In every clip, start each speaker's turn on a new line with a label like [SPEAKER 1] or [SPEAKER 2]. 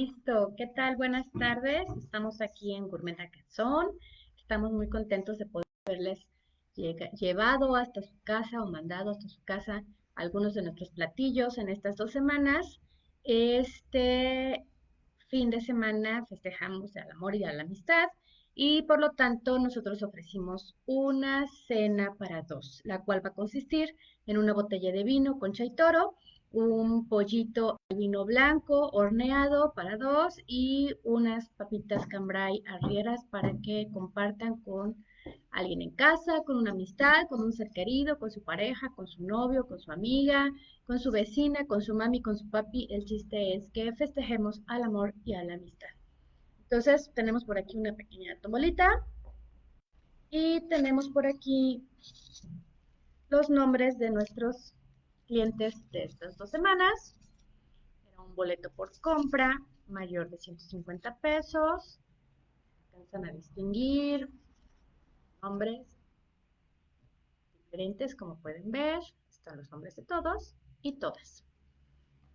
[SPEAKER 1] Listo, ¿qué tal? Buenas tardes. Estamos aquí en Gourmet Cazón. Estamos muy contentos de poder haberles llevado hasta su casa o mandado hasta su casa algunos de nuestros platillos en estas dos semanas. Este fin de semana festejamos al amor y a la amistad y por lo tanto nosotros ofrecimos una cena para dos, la cual va a consistir en una botella de vino con chay toro, un pollito de vino blanco horneado para dos y unas papitas cambray arrieras para que compartan con alguien en casa, con una amistad, con un ser querido, con su pareja, con su novio, con su amiga, con su vecina, con su mami, con su papi. El chiste es que festejemos al amor y a la amistad. Entonces tenemos por aquí una pequeña tombolita y tenemos por aquí los nombres de nuestros clientes de estas dos semanas. Era un boleto por compra mayor de 150 pesos. Alcanzan a distinguir nombres diferentes, como pueden ver. Están los nombres de todos y todas.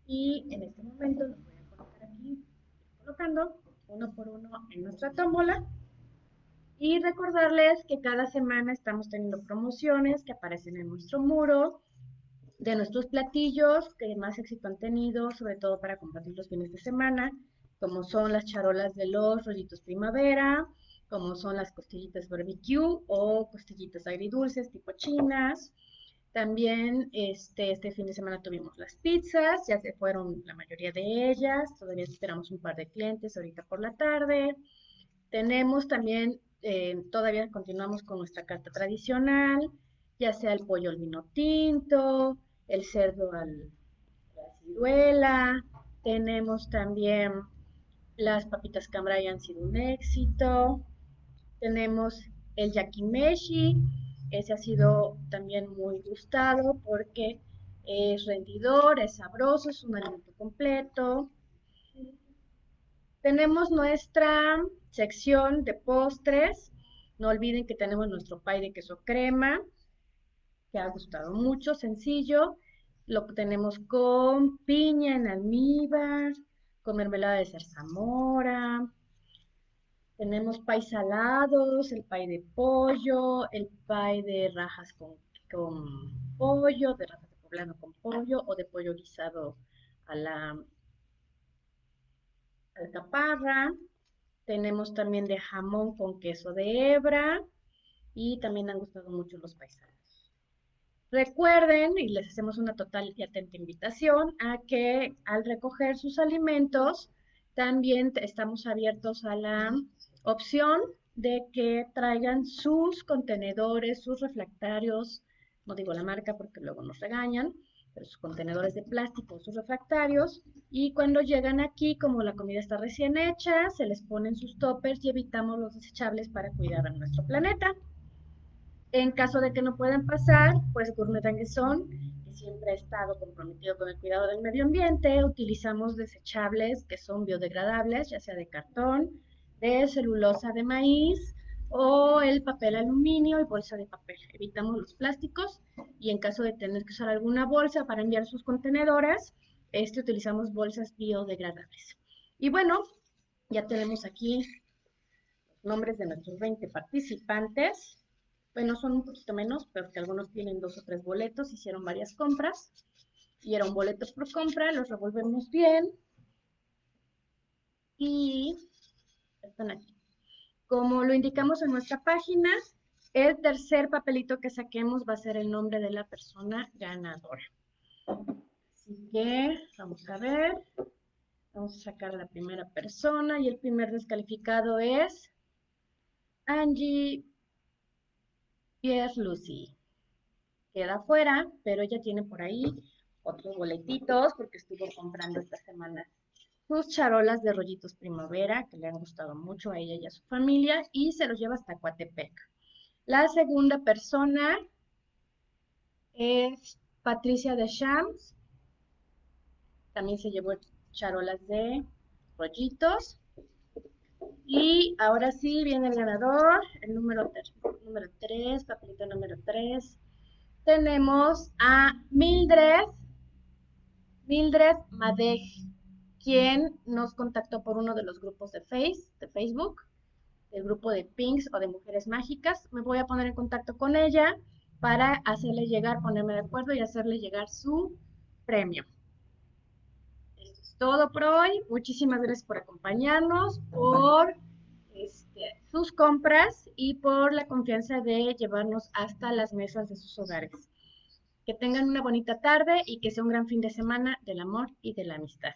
[SPEAKER 1] Y en este momento los voy a colocar aquí, colocando uno por uno en nuestra tómbola. Y recordarles que cada semana estamos teniendo promociones que aparecen en nuestro muro de nuestros platillos que más éxito han tenido, sobre todo para compartir los fines de semana, como son las charolas de los rollitos primavera, como son las costillitas barbecue o costillitas agridulces tipo chinas. También este, este fin de semana tuvimos las pizzas, ya se fueron la mayoría de ellas, todavía esperamos un par de clientes ahorita por la tarde. Tenemos también, eh, todavía continuamos con nuestra carta tradicional, ya sea el pollo al vino tinto, el cerdo al, la ciruela, tenemos también las papitas cambray han sido un éxito, tenemos el yakimeshi, ese ha sido también muy gustado porque es rendidor, es sabroso, es un alimento completo. Tenemos nuestra sección de postres. No olviden que tenemos nuestro pie de queso crema, que ha gustado mucho, sencillo. Lo tenemos con piña en almíbar, con mermelada de zarzamora, tenemos pay salados, el pay de pollo, el pay de rajas con, pollo, de rajas de poblano con pollo o de pollo guisado a la alcaparra. Tenemos también de jamón con queso de hebra y también han gustado mucho los paisanos. Recuerden, y les hacemos una total y atenta invitación, a que al recoger sus alimentos, también estamos abiertos a la opción de que traigan sus contenedores, sus refractarios, no digo la marca porque luego nos regañan, pero sus contenedores de plástico, sus refractarios, y cuando llegan aquí, como la comida está recién hecha, se les ponen sus toppers y evitamos los desechables para cuidar a nuestro planeta. En caso de que no puedan pasar, pues Gourmet Anguesson, que siempre ha estado comprometido con el cuidado del medio ambiente, utilizamos desechables que son biodegradables, ya sea de cartón, de celulosa de maíz o el papel aluminio y bolsa de papel. Evitamos los plásticos y en caso de tener que usar alguna bolsa para enviar sus contenedores, este utilizamos bolsas biodegradables. Y bueno, ya tenemos aquí los nombres de nuestros 20 participantes. Bueno, son un poquito menos, pero que algunos tienen dos o tres boletos, hicieron varias compras. Y eran boletos por compra, los revolvemos bien. Y están aquí. Como lo indicamos en nuestra página, el tercer papelito que saquemos va a ser el nombre de la persona ganadora. Así que vamos a ver. Vamos a sacar la primera persona y el primer descalificado es Angie Lucy. Queda fuera, pero ella tiene por ahí otros boletitos porque estuvo comprando esta semana sus charolas de rollitos primavera, que le han gustado mucho a ella y a su familia, y se los lleva hasta Coatepec. La segunda persona es Patricia de Shams. También se llevó charolas de rollitos. Y ahora sí viene el ganador, el número 3, número 3 papelito número 3. Tenemos a Mildred, Mildred Madej quien nos contactó por uno de los grupos de Face, de Facebook, el grupo de Pinks o de Mujeres Mágicas. Me voy a poner en contacto con ella para hacerle llegar, ponerme de acuerdo y hacerle llegar su premio. Todo por hoy. Muchísimas gracias por acompañarnos, por este, sus compras y por la confianza de llevarnos hasta las mesas de sus hogares. Que tengan una bonita tarde y que sea un gran fin de semana del amor y de la amistad.